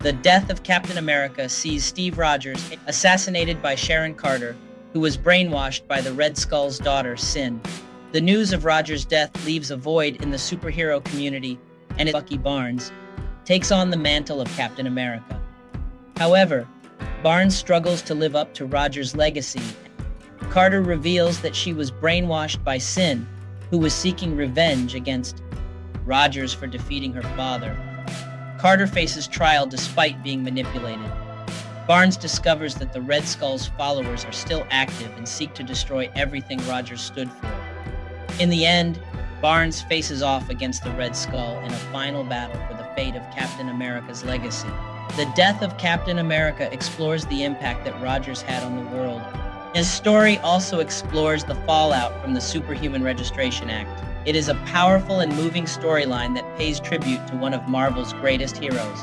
The death of Captain America sees Steve Rogers assassinated by Sharon Carter, who was brainwashed by the Red Skull's daughter, Sin. The news of Rogers' death leaves a void in the superhero community, and Bucky Barnes takes on the mantle of Captain America. However, Barnes struggles to live up to Rogers' legacy. Carter reveals that she was brainwashed by Sin, who was seeking revenge against Rogers for defeating her father. Carter faces trial despite being manipulated. Barnes discovers that the Red Skull's followers are still active and seek to destroy everything Rogers stood for. In the end, Barnes faces off against the Red Skull in a final battle for the fate of Captain America's legacy. The death of Captain America explores the impact that Rogers had on the world. His story also explores the fallout from the Superhuman Registration Act. It is a powerful and moving storyline that pays tribute to one of Marvel's greatest heroes.